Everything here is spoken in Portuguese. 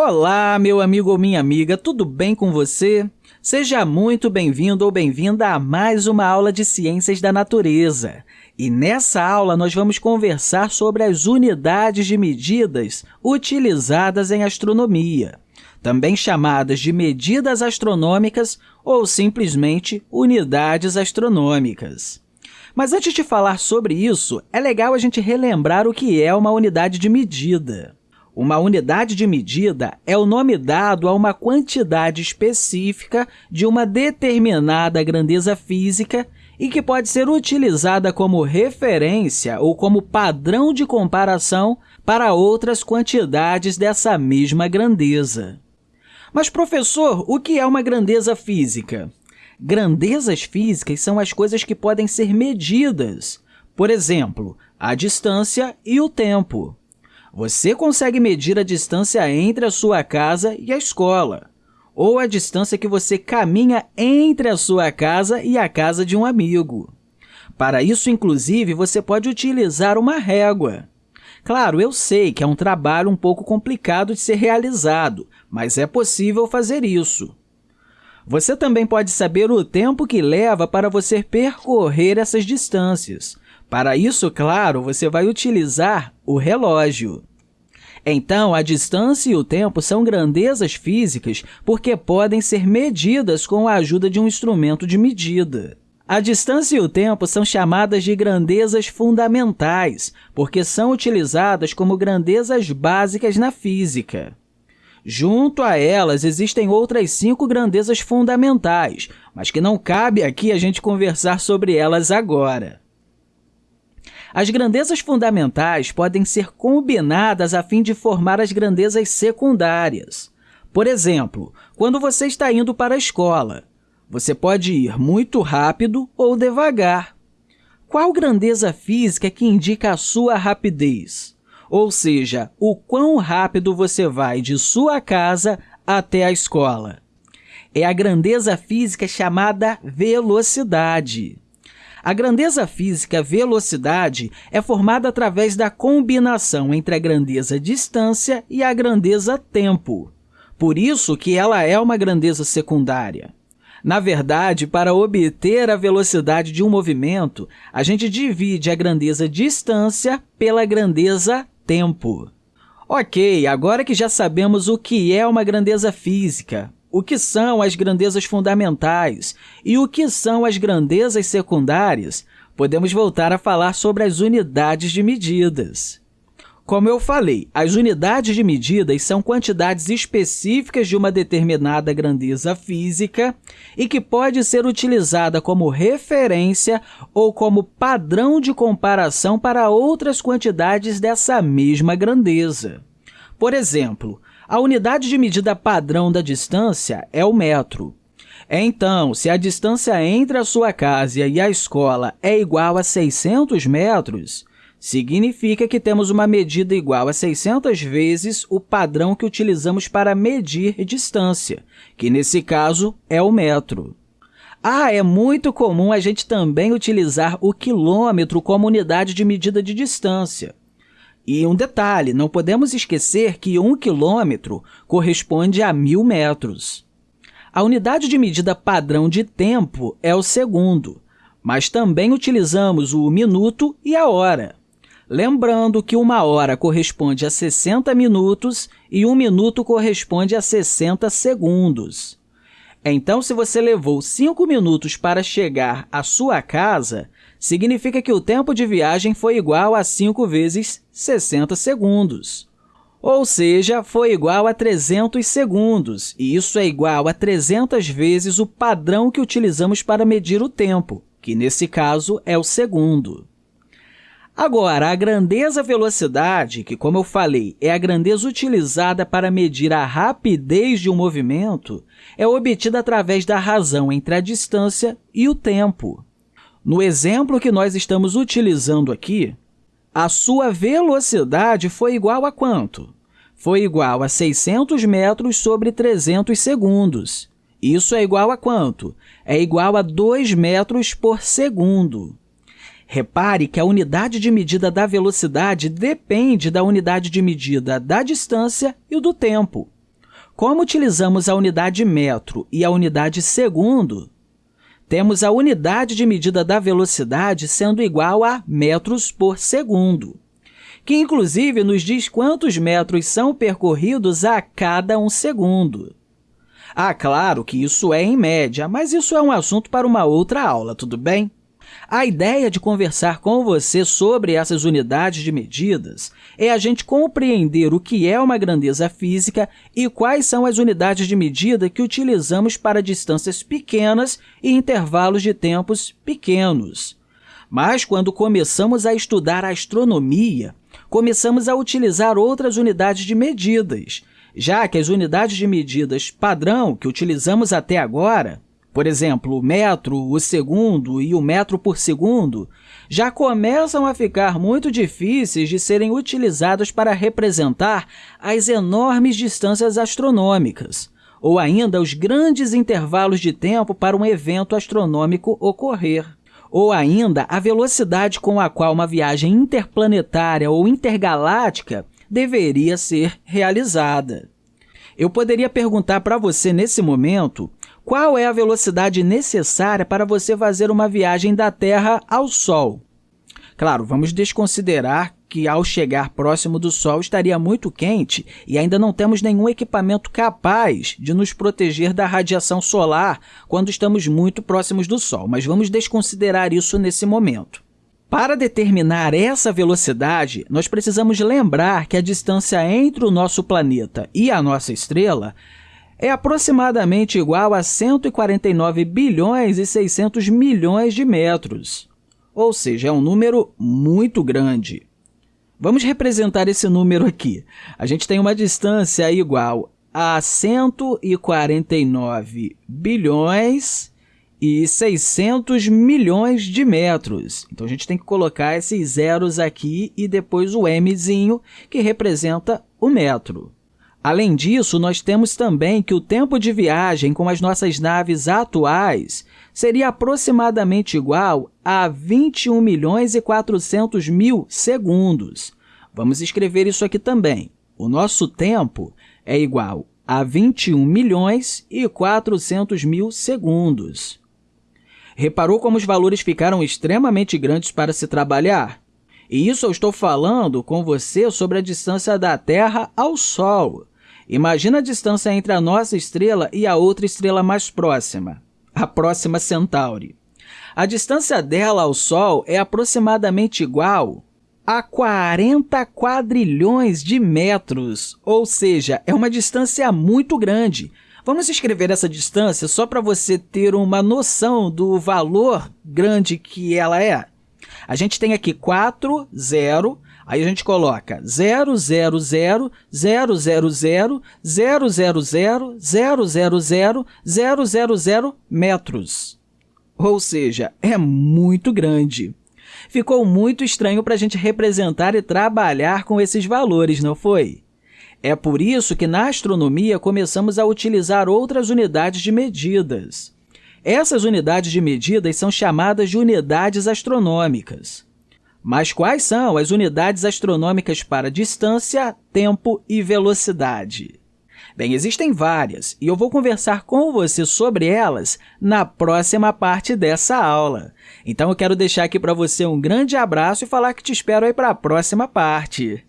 Olá, meu amigo ou minha amiga, tudo bem com você? Seja muito bem-vindo ou bem-vinda a mais uma aula de Ciências da Natureza. E nessa aula nós vamos conversar sobre as unidades de medidas utilizadas em astronomia, também chamadas de medidas astronômicas ou simplesmente unidades astronômicas. Mas antes de falar sobre isso, é legal a gente relembrar o que é uma unidade de medida. Uma unidade de medida é o nome dado a uma quantidade específica de uma determinada grandeza física e que pode ser utilizada como referência ou como padrão de comparação para outras quantidades dessa mesma grandeza. Mas, professor, o que é uma grandeza física? Grandezas físicas são as coisas que podem ser medidas, por exemplo, a distância e o tempo. Você consegue medir a distância entre a sua casa e a escola, ou a distância que você caminha entre a sua casa e a casa de um amigo. Para isso, inclusive, você pode utilizar uma régua. Claro, eu sei que é um trabalho um pouco complicado de ser realizado, mas é possível fazer isso. Você também pode saber o tempo que leva para você percorrer essas distâncias, para isso, claro, você vai utilizar o relógio. Então, a distância e o tempo são grandezas físicas porque podem ser medidas com a ajuda de um instrumento de medida. A distância e o tempo são chamadas de grandezas fundamentais, porque são utilizadas como grandezas básicas na física. Junto a elas, existem outras cinco grandezas fundamentais, mas que não cabe aqui a gente conversar sobre elas agora. As grandezas fundamentais podem ser combinadas a fim de formar as grandezas secundárias. Por exemplo, quando você está indo para a escola, você pode ir muito rápido ou devagar. Qual grandeza física que indica a sua rapidez? Ou seja, o quão rápido você vai de sua casa até a escola? É a grandeza física chamada velocidade. A grandeza física velocidade é formada através da combinação entre a grandeza distância e a grandeza tempo. Por isso que ela é uma grandeza secundária. Na verdade, para obter a velocidade de um movimento, a gente divide a grandeza distância pela grandeza tempo. Ok, agora que já sabemos o que é uma grandeza física, o que são as grandezas fundamentais e o que são as grandezas secundárias, podemos voltar a falar sobre as unidades de medidas. Como eu falei, as unidades de medidas são quantidades específicas de uma determinada grandeza física e que pode ser utilizada como referência ou como padrão de comparação para outras quantidades dessa mesma grandeza. Por exemplo, a unidade de medida padrão da distância é o metro. Então, se a distância entre a sua casa e a escola é igual a 600 metros, significa que temos uma medida igual a 600 vezes o padrão que utilizamos para medir distância, que nesse caso é o metro. Ah, é muito comum a gente também utilizar o quilômetro como unidade de medida de distância. E um detalhe, não podemos esquecer que um quilômetro corresponde a mil metros. A unidade de medida padrão de tempo é o segundo, mas também utilizamos o minuto e a hora. Lembrando que uma hora corresponde a 60 minutos e um minuto corresponde a 60 segundos. Então, se você levou 5 minutos para chegar à sua casa, significa que o tempo de viagem foi igual a 5 vezes 60 segundos. Ou seja, foi igual a 300 segundos, e isso é igual a 300 vezes o padrão que utilizamos para medir o tempo, que nesse caso é o segundo. Agora, a grandeza velocidade, que, como eu falei, é a grandeza utilizada para medir a rapidez de um movimento, é obtida através da razão entre a distância e o tempo. No exemplo que nós estamos utilizando aqui, a sua velocidade foi igual a quanto? Foi igual a 600 metros sobre 300 segundos. Isso é igual a quanto? É igual a 2 metros por segundo. Repare que a unidade de medida da velocidade depende da unidade de medida da distância e do tempo. Como utilizamos a unidade metro e a unidade segundo, temos a unidade de medida da velocidade sendo igual a metros por segundo, que inclusive nos diz quantos metros são percorridos a cada um segundo. Ah, claro que isso é em média, mas isso é um assunto para uma outra aula, tudo bem? A ideia de conversar com você sobre essas unidades de medidas é a gente compreender o que é uma grandeza física e quais são as unidades de medida que utilizamos para distâncias pequenas e intervalos de tempos pequenos. Mas, quando começamos a estudar a astronomia, começamos a utilizar outras unidades de medidas, já que as unidades de medidas padrão que utilizamos até agora por exemplo, o metro, o segundo e o metro por segundo, já começam a ficar muito difíceis de serem utilizados para representar as enormes distâncias astronômicas, ou ainda os grandes intervalos de tempo para um evento astronômico ocorrer, ou ainda a velocidade com a qual uma viagem interplanetária ou intergaláctica deveria ser realizada. Eu poderia perguntar para você nesse momento qual é a velocidade necessária para você fazer uma viagem da Terra ao Sol? Claro, vamos desconsiderar que ao chegar próximo do Sol estaria muito quente e ainda não temos nenhum equipamento capaz de nos proteger da radiação solar quando estamos muito próximos do Sol, mas vamos desconsiderar isso nesse momento. Para determinar essa velocidade, nós precisamos lembrar que a distância entre o nosso planeta e a nossa estrela é aproximadamente igual a 149 bilhões e 600 milhões de metros, ou seja, é um número muito grande. Vamos representar esse número aqui. A gente tem uma distância igual a 149 bilhões e 600 milhões de metros. Então, a gente tem que colocar esses zeros aqui e depois o mzinho, que representa o metro. Além disso, nós temos também que o tempo de viagem com as nossas naves atuais seria aproximadamente igual a 21 milhões e 400 mil segundos. Vamos escrever isso aqui também. O nosso tempo é igual a 21 milhões e 400 mil segundos. Reparou como os valores ficaram extremamente grandes para se trabalhar? E isso eu estou falando com você sobre a distância da Terra ao Sol. Imagina a distância entre a nossa estrela e a outra estrela mais próxima, a próxima Centauri. A distância dela ao Sol é aproximadamente igual a 40 quadrilhões de metros, ou seja, é uma distância muito grande. Vamos escrever essa distância só para você ter uma noção do valor grande que ela é. A gente tem aqui 4, 0, Aí a gente coloca 0, 0, 0, 0, 0, 0, 0, 0, 0, 0, 0, 0, 0, 0, 0 metros. Ou seja, é muito grande. Ficou muito estranho para a gente representar e trabalhar com esses valores, não foi? É por isso que na astronomia começamos a utilizar outras unidades de medidas. Essas unidades de medidas são chamadas de unidades astronômicas. Mas quais são as unidades astronômicas para distância, tempo e velocidade? Bem, existem várias e eu vou conversar com você sobre elas na próxima parte dessa aula. Então, eu quero deixar aqui para você um grande abraço e falar que te espero aí para a próxima parte.